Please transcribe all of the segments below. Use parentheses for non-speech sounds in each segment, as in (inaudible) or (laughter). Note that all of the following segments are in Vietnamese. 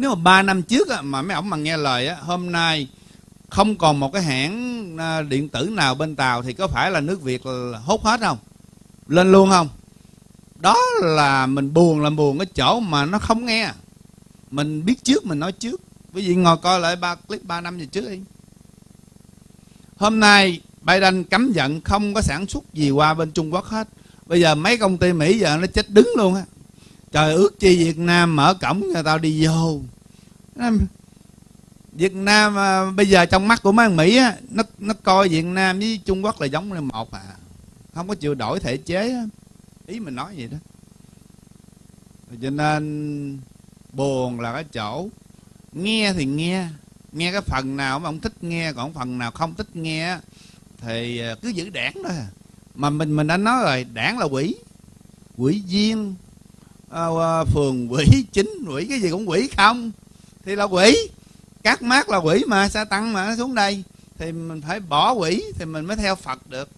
nếu mà ba năm trước á, mà mấy ông mà nghe lời á, hôm nay không còn một cái hãng à, điện tử nào bên tàu thì có phải là nước việt là hốt hết không? Lên luôn không? Đó là mình buồn là buồn cái chỗ mà nó không nghe. Mình biết trước mình nói trước. Quý vị ngồi coi lại ba clip 3 năm về trước đi. Hôm nay Biden cấm vận không có sản xuất gì qua bên Trung Quốc hết. Bây giờ mấy công ty Mỹ giờ nó chết đứng luôn á trời ước chi Việt Nam mở cổng người tao đi vô. Việt Nam à, bây giờ trong mắt của mấy thằng Mỹ á, nó nó coi Việt Nam với Trung Quốc là giống như một à. Không có chịu đổi thể chế á. ý mình nói vậy đó. Cho nên buồn là cái chỗ. Nghe thì nghe. Nghe cái phần nào mà ông thích nghe còn phần nào không thích nghe thì à, cứ giữ đảng đó à. mà mình mình đã nói rồi đảng là quỷ. Quỷ viên uh, phường quỷ chính quỷ cái gì cũng quỷ không? Thì là quỷ. Các mát là quỷ mà sa tăng mà nó xuống đây? Thì mình phải bỏ quỷ thì mình mới theo phật được.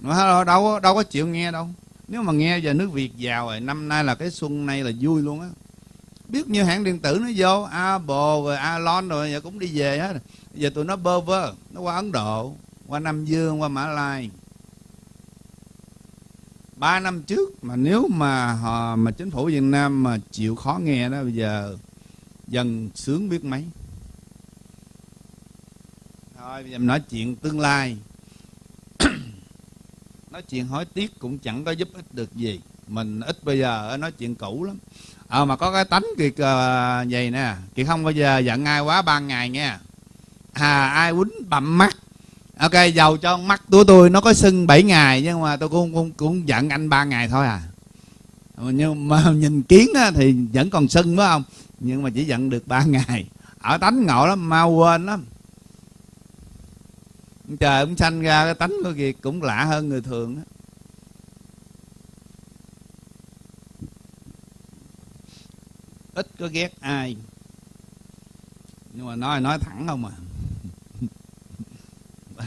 Mà đâu đâu có chịu nghe đâu. Nếu mà nghe giờ nước việt giàu rồi năm nay là cái xuân này là vui luôn á. Biết như hãng điện tử nó vô apple rồi alon rồi giờ cũng đi về hết. Giờ tụi nó bơ vơ nó qua ấn độ qua nam dương qua mã lai ba năm trước mà nếu mà họ mà chính phủ việt nam mà chịu khó nghe đó bây giờ dần sướng biết mấy. Thôi bây giờ nói chuyện tương lai. (clears throat) Nói chuyện hối tiếc cũng chẳng có giúp ích được gì. Mình ít bây giờ nói chuyện cũ lắm. Ờ à, mà có cái tánh kiệt uh, vậy nè. Kiệt không bao giờ giận ai quá ba ngày nha à ai quýnh bậm mắt ok giàu cho mắt của tôi nó có sưng 7 ngày nhưng mà tôi cũng cũng, cũng giận anh ba ngày thôi à. Nhưng mà (laughs) nhìn kiến á, thì vẫn còn sưng phải không? Nhưng mà chỉ giận được ba (laughs) ngày. Ở tánh ngộ lắm mau quên lắm. Trời ông sanh ra cái tánh của kiệt cũng lạ hơn người thường á. Ít có ghét ai. Nhưng mà nói nói thẳng không à.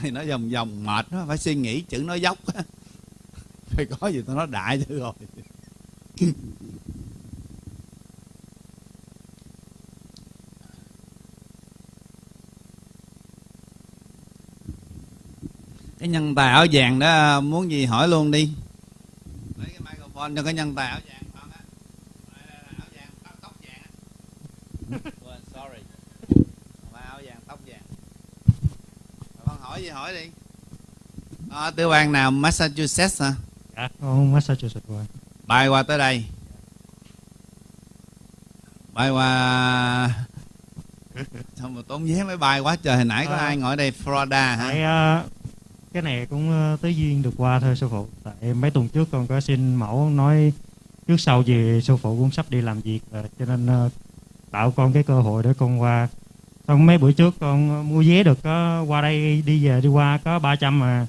(laughs) nói vòng vòng mệt nó phải suy nghĩ chữ nói dốc (laughs) phải có gì tôi nói đại chứ rồi. (laughs) Cái nhân tài áo vàng đó, muốn gì hỏi luôn đi. Lấy cái microphone cho cái nhân tài áo vàng con á. Áo vàng, tóc vàng á. Sorry. Áo vàng, tóc vàng hỏi gì hỏi đi. À, tư bang nào Massachusetts hả? Dạ. Con Massachusetts rồi bay qua tới đây. Bay qua (laughs) xong rồi tốn vé máy bay quá trời hồi nãy có à, ai ngồi đây Florida hả? Tại, uh, cái này cũng uh, tới duyên được qua thôi sư phụ. Tại mấy tuần trước con có xin mẫu nói trước sau gì sư phụ cũng sắp đi làm việc rồi cho nên uh, tạo con cái cơ hội để con qua xong mấy buổi trước con mua vé được có qua đây đi về đi qua có 300 mà.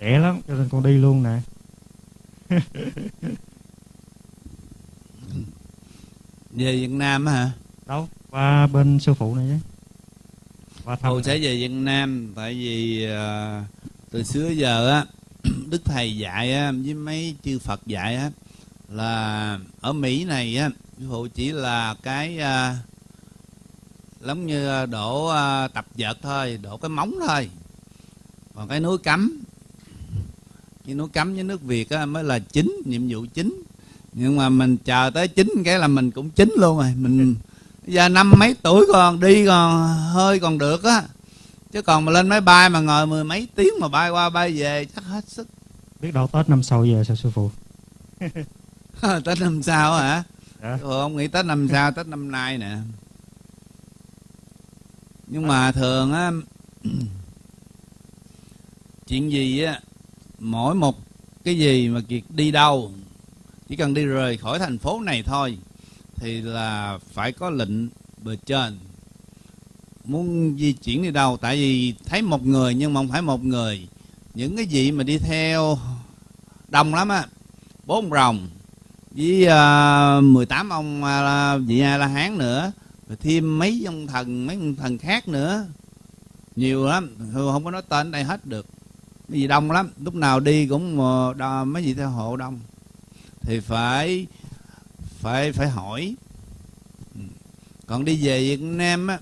Rẻ lắm cho nên con đi luôn nè. (laughs) Về Việt Nam hả? Đâu qua bên sư phụ này chứ. Qua thăm sẽ về Việt Nam tại vì uh, từ xưa giờ á (clears throat) đức thầy dạy á, với mấy chư Phật dạy á là ở Mỹ này á sư phụ chỉ là cái à, giống như đổ à, tập vợt thôi đổ cái móng thôi. Còn cái núi cấm cái núi cấm với nước việt á, mới là chính nhiệm vụ chính. Nhưng mà mình chờ tới chính cái là mình cũng chính luôn rồi. Mình giờ năm mấy tuổi còn đi còn hơi còn được á. Chứ còn mà lên máy bay mà ngồi mười mấy tiếng mà bay qua bay về chắc hết sức. Biết đâu tết năm sau về sao sư phụ? (laughs) (laughs) tết năm sau hả? Dạ. ừ, ông nghĩ tết năm sau tết năm nay nè. Nhưng mà thường á (clears throat) chuyện gì á mỗi một cái gì mà kiệt đi đâu chỉ cần đi rời khỏi thành phố này thôi thì là phải có lệnh bề trên. Muốn di chuyển đi đâu tại vì thấy một người nhưng mà không phải một người. Những cái gì mà đi theo đông lắm á bốn rồng với à, uh, 18 ông uh, vị a la hán nữa rồi thêm mấy ông thần mấy ông thần khác nữa. Nhiều lắm không có nói tên đây hết được. Mấy gì đông lắm lúc nào đi cũng đo, mấy gì theo hộ đông. Thì phải phải phải hỏi. Ừ. Còn đi về Việt Nam á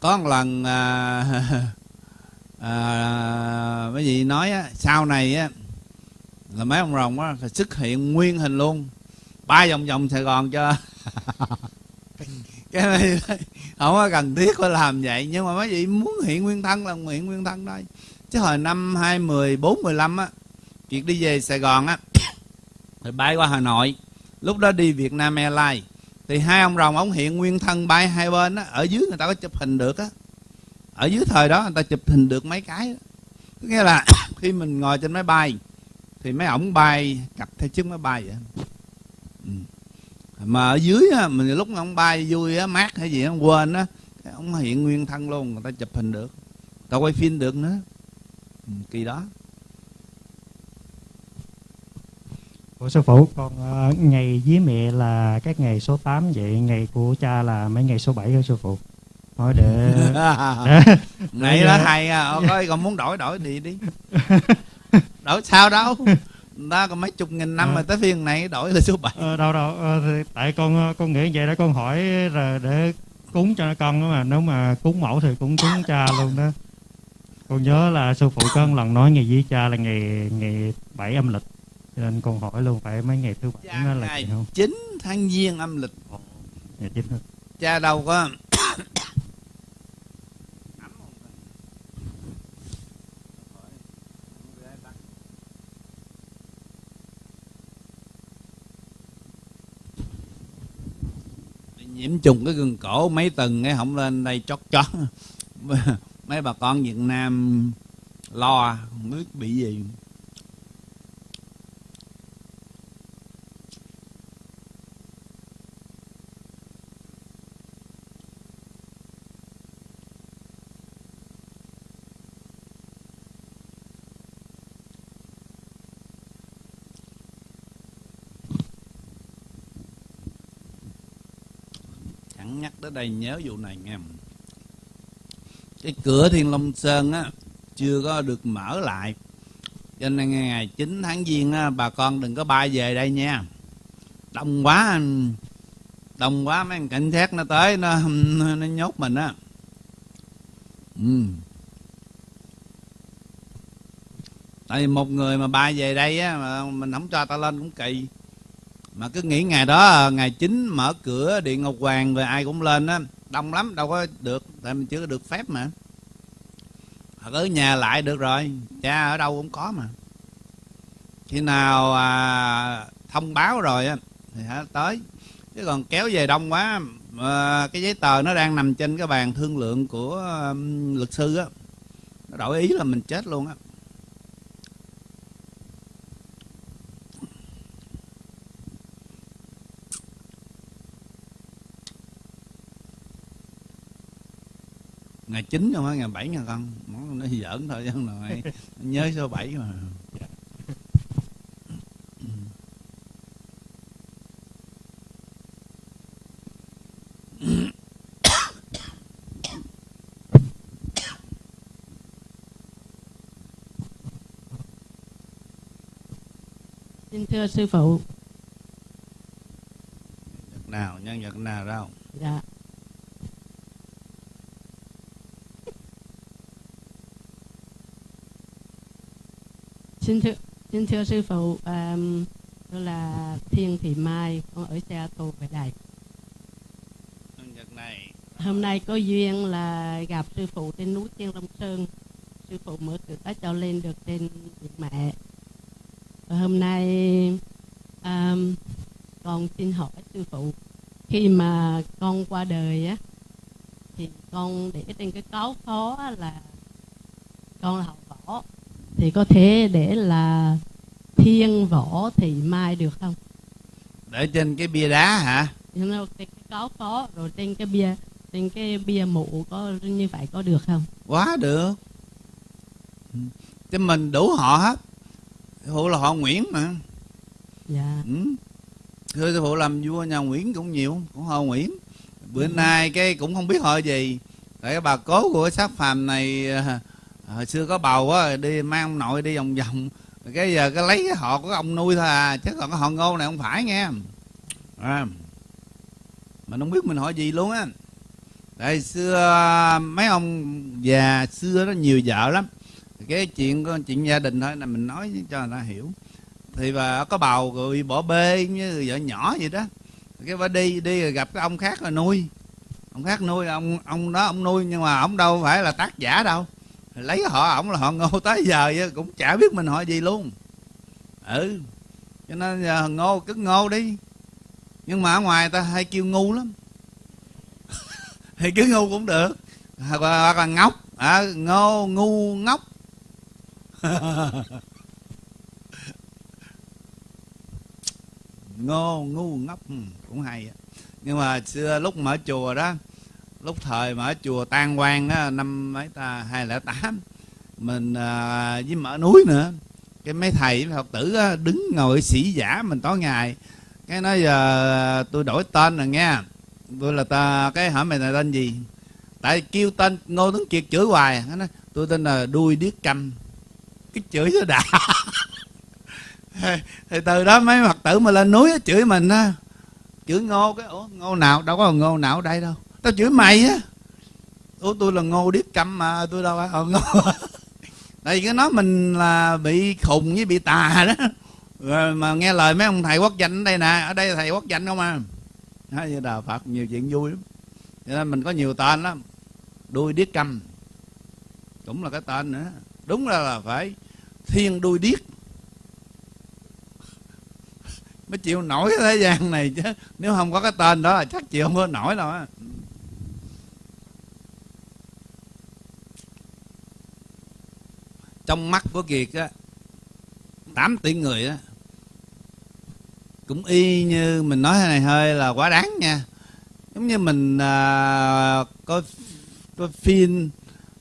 có một lần à, (laughs) à, à, mấy vị nói á sau này á là mấy ông rồng á phải xuất hiện nguyên hình luôn. Ba vòng vòng Sài Gòn cho. (laughs) Cái này không có cần thiết phải làm vậy nhưng mà mấy vị muốn hiện nguyên thân là hiện nguyên thân thôi. Chứ hồi năm hai mười bốn mười lăm á việc đi về Sài Gòn á (coughs) rồi bay qua Hà Nội. Lúc đó đi Việt Nam Airlines. Thì hai ông rồng ông hiện nguyên thân bay hai bên á ở dưới người ta có chụp hình được á. Ở dưới thời đó người ta chụp hình được mấy cái đó. nghĩa là (coughs) khi mình ngồi trên máy bay thì mấy ổng bay cặp theo chiếc máy bay vậy. Ừ. mà ở dưới á mình lúc ông bay vui á mát hay gì á quên á ông hiện nguyên thân luôn người ta chụp hình được. Ta quay phim được nữa. Ừ, kỳ đó. Ủa sư phụ, còn uh, ngày với mẹ là các ngày số 8 vậy, ngày của cha là mấy ngày số 7 hả sư phụ? Thôi để... để (laughs) ngày đó hay à, (laughs) coi còn muốn đổi đổi đi đi (laughs) (laughs) Đổi sao đâu? (laughs) Ta còn mấy chục nghìn năm à. rồi tới phiên này đổi là số 7 ờ, Đâu đâu, ờ, thì tại con con nghĩ vậy đó con hỏi rồi để cúng cho con đó mà Nếu mà cúng mẫu thì cũng cúng cha luôn đó. Con nhớ là sư phụ có một lần nói ngày với cha là ngày ngày 7 âm lịch cho nên con hỏi luôn phải mấy ngày thứ bảy nó là ngày không? 9 tháng giêng âm lịch. Ngày chín hết cha đâu có nhiễm trùng cái gừng cổ mấy tầng cái không lên đây chót chót. (laughs) Mấy bà con Việt Nam lo, không biết bị gì chẳng nhắc tới đây nhớ vụ này nghe. Cái cửa Thiên Long Sơn á chưa có được mở lại. Cho nên ngày 9 tháng giêng á, bà con đừng có bay về đây nha. Đông quá đông quá mấy anh cảnh sát nó tới nó nó nhốt mình á. Ừ. tại vì một người mà bay về đây á mà mình không cho ta lên cũng kỳ mà cứ nghĩ ngày đó ngày 9 mở cửa điện ngọc hoàng rồi ai cũng lên á đông lắm đâu có được tại mình chưa có được phép mà. Hoặc ở nhà lại được rồi cha ở đâu cũng có mà. Khi nào à, thông báo rồi á thì hả tới. Chứ còn kéo về đông quá à, cái giấy tờ nó đang nằm trên cái bàn thương lượng của à, luật sư á. Nó đổi ý là mình chết luôn á. Ngày chín không phải ngày bảy nha con món nó giỡn thôi chứ không nói (laughs) nhớ số bảy mà (coughs) Xin thưa sư phụ. Vật nào nhân vật nào đâu Dạ. Xin thưa xin thưa sư phụ, um, tôi là Thiên Thị Mai, con ở Xe Tô về Đài. nhân vật này Hôm nay có duyên là gặp sư phụ trên núi Thiên Long Sơn. Sư phụ mở cửa cho lên được trên điện mẹ. Và hôm nay um, con xin hỏi sư phụ khi mà con qua đời á thì con để trên cái cáo phó á là con là học thì có thể để là thiên võ thị mai được không? để trên cái bia đá hả cái, cái cáo phó rồi trên cái bia trên cái bia mộ có như vậy có được không? quá được Ừ. chứ mình đủ họ hết phụ là họ Nguyễn mà Dạ. ừ. thưa sư phụ làm vua nhà Nguyễn cũng nhiều cũng họ Nguyễn bữa nay cái cũng không biết họ gì tại bà cố của xác phàm này à, hồi xưa có bầu á đi mang ông nội đi vòng vòng. Cái giờ cái lấy cái họ của ông nuôi thôi à chứ còn cái họ ngô này không phải nghe à, mình không biết mình hỏi gì luôn á. Tại xưa mấy ông già xưa đó nhiều vợ lắm. Cái chuyện chuyện gia đình thôi là mình nói cho người ta hiểu. Thì và có bầu rồi bỏ bê như vợ nhỏ vậy đó. Cái bà đi đi rồi gặp cái ông khác rồi nuôi. Ông khác nuôi ông ông đó ông nuôi nhưng mà ông đâu phải là tác giả đâu lấy họ ổng là họ ngô tới giờ cũng chả biết mình hỏi gì luôn. Ừ cho nên giờ ngô cứ ngô đi. Nhưng mà ở ngoài ta hay kêu ngu lắm. (laughs) Thì cứ ngu cũng được. Hoặc là, hoặc là ngốc. À, ngô ngu ngốc. (laughs) Ngô ngu ngốc. Ừ, cũng hay nhưng mà xưa lúc mở chùa đó lúc thời mở chùa tan quang đó, năm mấy ta hai lẻ tám mình à, với mở núi nữa. Cái mấy thầy học tử đó, đứng ngồi sĩ giả mình tối ngày. Cái nói giờ tôi đổi tên rồi nghe. Tôi là ta cái hỏi mày là tên gì? Tại kêu tên ngô tuấn kiệt chửi hoài. Nó nói tôi tên là đuôi điếc câm. Cái chửi nó đã. (laughs) Thì từ đó mấy phật tử mà lên núi chửi mình á. Chửi ngô cái ủa ngô nào? Đâu có ngô nào ở đây đâu tao chửi mày á. Ủa tôi là ngô điếc câm mà tôi đâu à, ờ, ngô. (laughs) Tại vì cái nói mình là bị khùng với bị tà đó. Rồi mà nghe lời mấy ông thầy quốc danh ở đây nè ở đây thầy quốc danh không à? Nói như đạo phật nhiều chuyện vui lắm. Cho nên mình có nhiều tên lắm. Đuôi điếc câm cũng là cái tên nữa. Đúng là, là phải thiên đuôi điếc. (laughs) Mới chịu nổi cái thế gian này chứ. Nếu không có cái tên đó là chắc chịu không có nổi đâu á. Trong mắt của kiệt á tám tỷ người á cũng y như mình nói này hơi là quá đáng nha. Giống như mình à, coi có phim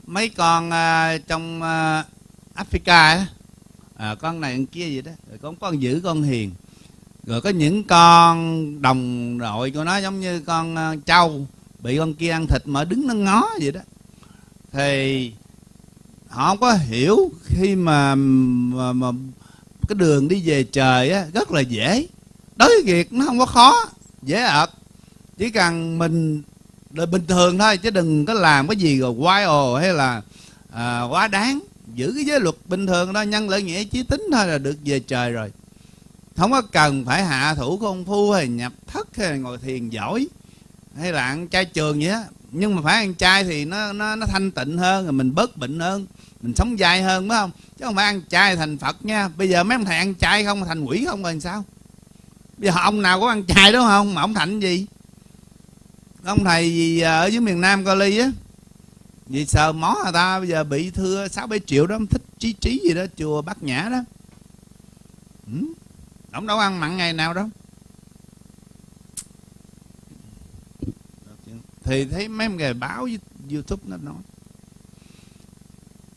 mấy con à, trong à, Africa á. À, con này con kia gì đó. Rồi con con giữ con hiền. Rồi có những con đồng đội của nó giống như con à, trâu bị con kia ăn thịt mà đứng nó ngó vậy đó. Thì họ không có hiểu khi mà, mà, mà cái đường đi về trời á rất là dễ. Đối với việc nó không có khó dễ ợt. Chỉ cần mình là bình thường thôi chứ đừng có làm cái gì rồi quái ồ hay là à, quá đáng. Giữ cái giới luật bình thường đó nhân lợi nghĩa chí tính thôi là được về trời rồi. Không có cần phải hạ thủ công phu hay nhập thất hay ngồi thiền giỏi hay là ăn chay trường vậy á. Nhưng mà phải ăn chay thì nó nó nó thanh tịnh hơn rồi mình bớt bệnh hơn mình sống dài hơn, phải không? Chứ không phải ăn chay thành phật nha. Bây giờ mấy ông thầy ăn chay không thành quỷ không rồi sao? Bây giờ ông nào có ăn chay đúng không? Mà ông thành gì? Ông thầy gì à, ở dưới miền nam co ly á. Vì sợ mó người ta, bây giờ bị thưa sáu bảy triệu đó thích trí trí gì đó, chùa bát nhã đó. Ừ. ông đâu ăn mặn ngày nào đâu. Thì thấy mấy người báo với youtube nó nói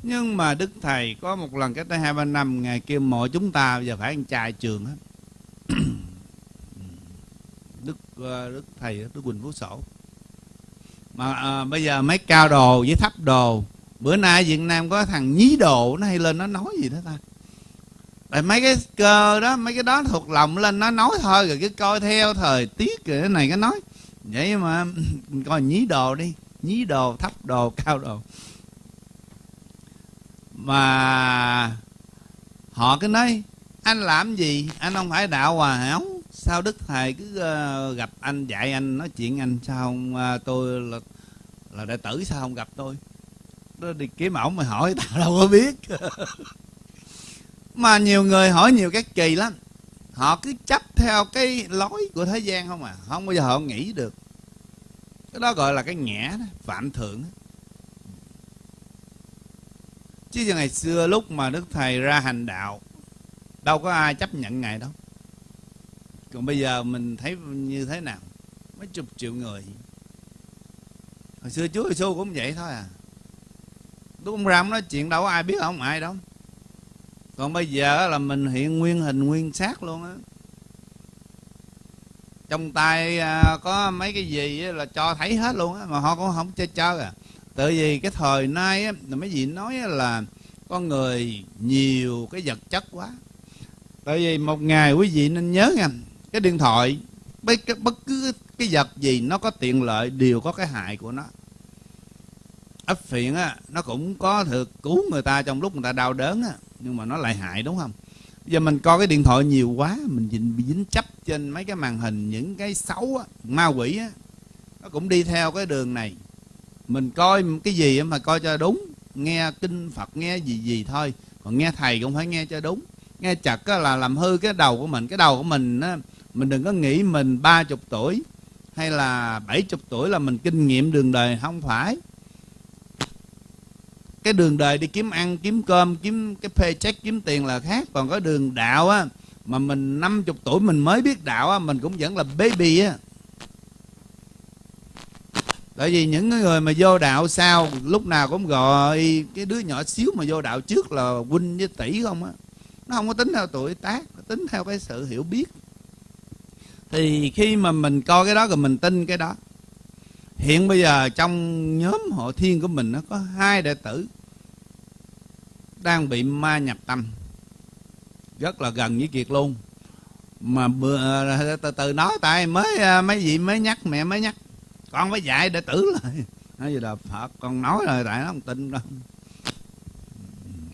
nhưng mà đức thầy có một lần cách đây hai ba năm ngày kêu mọi chúng ta bây giờ phải ăn chay trường hết (coughs) đức ờ, đức thầy đức quỳnh phú sổ. Mà à, bây giờ mấy cao đồ với thấp đồ bữa nay việt nam có thằng nhí đồ nó hay lên nó nói gì đó ta? Tại mấy cái cơ đó mấy cái đó thuộc lòng lên nó nói thôi rồi cứ coi theo thời tiết rồi cái này cái nói. Vậy mà (coughs) coi nhí đồ đi nhí đồ thấp đồ cao đồ mà họ cứ nói anh làm gì? Anh không phải đạo hòa hảo. Sao đức thầy cứ uh, gặp anh dạy anh nói chuyện anh? Sao không uh, tôi là là đệ tử sao không gặp tôi? Đó đi kiếm ổng mà hỏi (laughs) tao đâu có biết. Mà nhiều người hỏi nhiều cái kỳ lắm. Họ cứ chấp theo cái lối của thế gian không à. Không bao giờ họ nghĩ được. Cái đó gọi là cái ngã đó, phạm thượng đó chứ ngày xưa lúc mà đức thầy ra hành đạo, đâu có ai chấp nhận ngài đâu. Còn bây giờ mình thấy như thế nào? Mấy chục triệu người. Hồi xưa chúa giêsu cũng vậy thôi à. Lúc ông ram nói chuyện đâu có ai biết, không ai đâu. Còn bây giờ là mình hiện nguyên hình, nguyên xác luôn á. Trong tay à, có mấy cái gì là cho thấy hết luôn á, mà họ cũng không chơi chơi à tại vì cái thời nay á mấy vị nói là con người nhiều cái vật chất quá. Tại vì một ngày quý vị nên nhớ nha cái điện thoại bất, bất cứ cái vật gì nó có tiện lợi đều có cái hại của nó. Ấp phiện á nó cũng có thực cứu người ta trong lúc người ta đau đớn á nhưng mà nó lại hại đúng không? Giờ mình coi cái điện thoại nhiều quá mình dính, bị dính chấp trên mấy cái màn hình những cái xấu á ma quỷ á nó cũng đi theo cái đường này mình coi cái gì mà coi cho đúng, nghe kinh phật, nghe gì gì thôi. Còn nghe thầy cũng phải nghe cho đúng. Nghe chặt là làm hư cái đầu của mình. Cái đầu của mình á, mình đừng có nghĩ mình ba chục tuổi hay là bảy chục tuổi là mình kinh nghiệm đường đời. Không phải. Cái đường đời đi kiếm ăn, kiếm cơm, kiếm cái paycheck, kiếm tiền là khác. Còn có đường đạo á, mà mình năm chục tuổi mình mới biết đạo á, mình cũng vẫn là baby á tại vì những người mà vô đạo sau lúc nào cũng gọi cái đứa nhỏ xíu mà vô đạo trước là huynh với tỷ không á. Nó không có tính theo tuổi tác nó tính theo cái sự hiểu biết. Thì khi mà mình coi cái đó rồi mình tin cái đó hiện bây giờ trong nhóm hộ thiên của mình nó có hai đệ tử đang bị ma nhập tâm rất là gần với kiệt luôn. Mà bữa, từ từ nói tại mới à, mấy vị mới nhắc mẹ mới nhắc con phải dạy đệ tử lại. Nói gì là phật con nói rồi tại nó không tin đâu.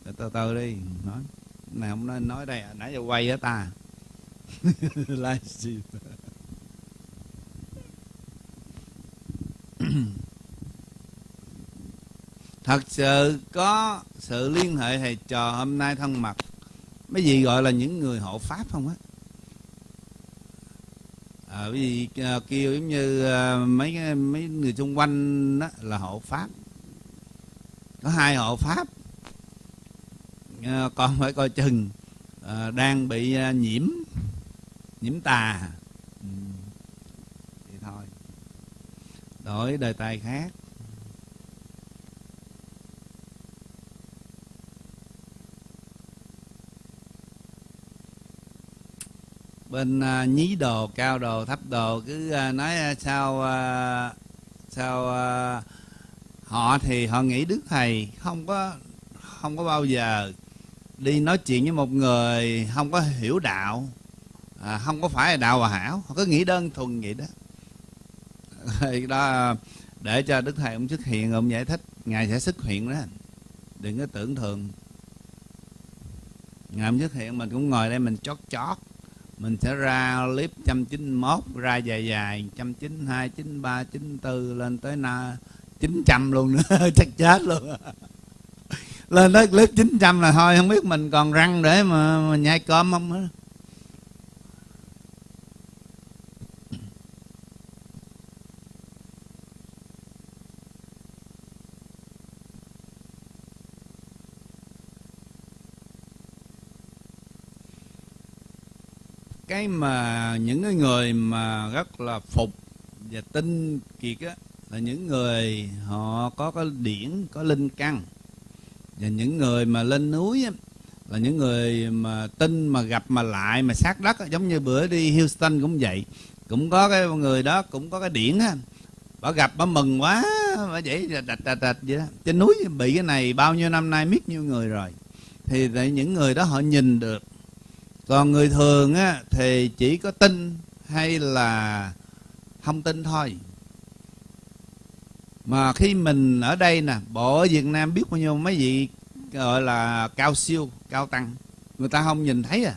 Từ từ, từ đi nói. Này không nên nói đây nãy giờ quay á ta? (laughs) Livestream (clears throat) thật sự có sự liên hệ thầy trò hôm nay thân mật. Mấy gì gọi là những người hộ pháp không á? À, vì ờ, gì kêu giống như à, mấy mấy người xung quanh đó là hộ pháp. Có hai hộ pháp. À, còn phải coi chừng à, đang bị à, nhiễm nhiễm tà. Ừ. thì thôi đổi đề tài khác. Bên uh, nhí đồ cao đồ thấp đồ cứ uh, nói uh, sao uh, sao uh, họ thì họ nghĩ đức thầy không có không có bao giờ đi nói chuyện với một người không có hiểu đạo à, không có phải là đạo hòa hảo. Họ cứ nghĩ đơn thuần vậy đó. (laughs) Đó để cho đức thầy ông xuất hiện ông giải thích ngài sẽ xuất hiện đó. Đừng có tưởng thường ngài ông xuất hiện mình cũng ngồi đây mình chót chót mình sẽ ra clip 191 ra dài dài 192 93 94 lên tới na 900 luôn nữa (laughs) chắc chết luôn. Lên tới clip 900 là thôi không biết mình còn răng để mà, mà nhai cơm không nữa. Cái mà những cái người mà rất là phục và tin kiệt á là những người họ có cái điển có linh căn. Và những người mà lên núi á, là những người mà tin mà gặp mà lại mà sát đất á, giống như bữa đi Houston cũng vậy. Cũng có cái người đó cũng có cái điển á bà gặp bà mừng quá bà vậy đạch đạch đạch vậy đó. Trên núi bị cái này bao nhiêu năm nay biết nhiêu người rồi. Thì những người đó họ nhìn được còn người thường á, thì chỉ có tin hay là không tin thôi. Mà khi mình ở đây nè, bộ ở việt nam biết bao nhiêu mấy vị, gọi là, cao siêu, cao tăng, người ta không nhìn thấy à.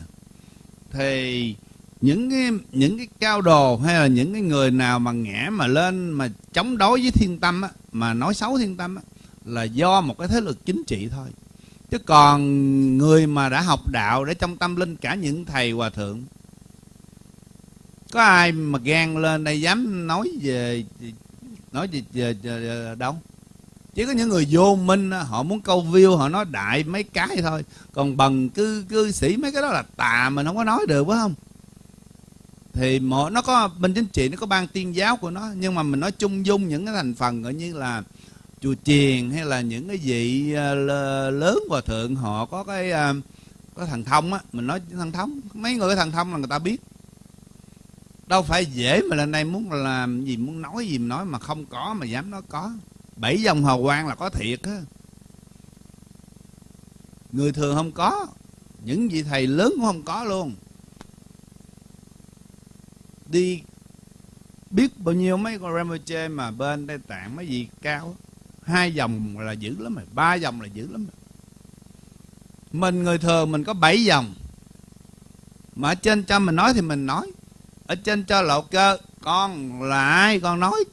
Thì những cái những cái cao đồ hay là những cái người nào mà ngã mà lên mà chống đối với thiên tâm á, mà nói xấu thiên tâm á, là do một cái thế lực chính trị thôi chứ còn người mà đã học đạo để trong tâm linh cả những thầy hòa thượng có ai mà gan lên đây dám nói về nói về, về, về đâu? Chỉ có những người vô minh họ muốn câu view họ nói đại mấy cái thôi. Còn bằng cư cư sĩ mấy cái đó là tà mình không có nói được phải không? Thì mỗi nó có bên chính trị nó có ban tiên giáo của nó nhưng mà mình nói chung dung những cái thành phần gọi như là chùa chiền hay là những cái vị à, lớn hòa thượng họ có cái à, có thần thông á, mình nói thần thông, mấy người thằng thần thông là người ta biết. Đâu phải dễ mà lên đây muốn làm gì, muốn nói gì mà nói mà không có mà dám nói có. Bảy dòng hào quang là có thiệt á. Người thường không có, những vị thầy lớn cũng không có luôn. Đi biết bao nhiêu mấy con Rinpoche mà bên Tây Tạng, mấy vị cao hai dòng là dữ lắm rồi, ba dòng là dữ lắm rồi. mình người thường mình có bảy dòng. Mà ở trên cho mình nói thì mình nói. Ở trên cho lộ cơ, con là ai con nói.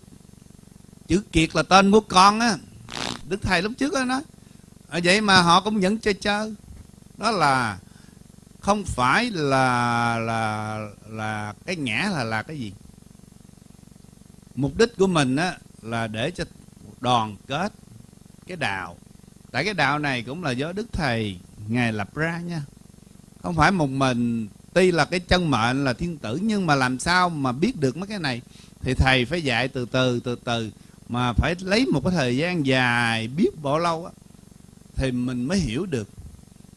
Chữ kiệt là tên của con á. Đức thầy lúc trước đó nói. Ở vậy mà họ cũng vẫn chơi chơi. Đó là không phải là là là cái ngã là là cái gì? Mục đích của mình á là để cho đoàn kết cái đạo. Tại cái đạo này cũng là do đức thầy, ngài lập ra nha. Không phải một mình, tuy là cái chân mệnh là thiên tử, nhưng mà làm sao mà biết được mấy cái này? Thì thầy phải dạy từ từ từ từ, mà phải lấy một cái thời gian dài biết bao lâu á, thì mình mới hiểu được.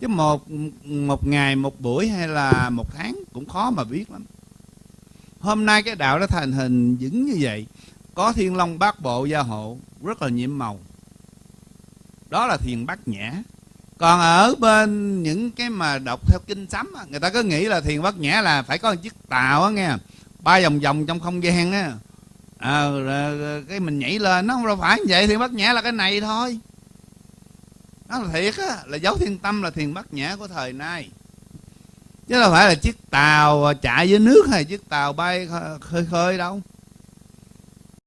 Chứ một một ngày, một buổi hay là một tháng cũng khó mà biết lắm. Hôm nay cái đạo nó thành hình vững như vậy. Có thiên long bát bộ gia hộ rất là nhiệm màu. Đó là thiền bát nhã. Còn ở bên những cái mà đọc theo kinh sấm người ta cứ nghĩ là thiền bát nhã là phải có một chiếc tàu á nghe. Ba vòng vòng trong không gian á. À, rồi, cái mình nhảy lên nó không đâu phải như vậy thiền bát nhã là cái này thôi. Nó là thiệt á là dấu thiên tâm là thiền bát nhã của thời nay. Chứ đâu phải là chiếc tàu chạy dưới nước hay chiếc tàu bay khơi khơi đâu.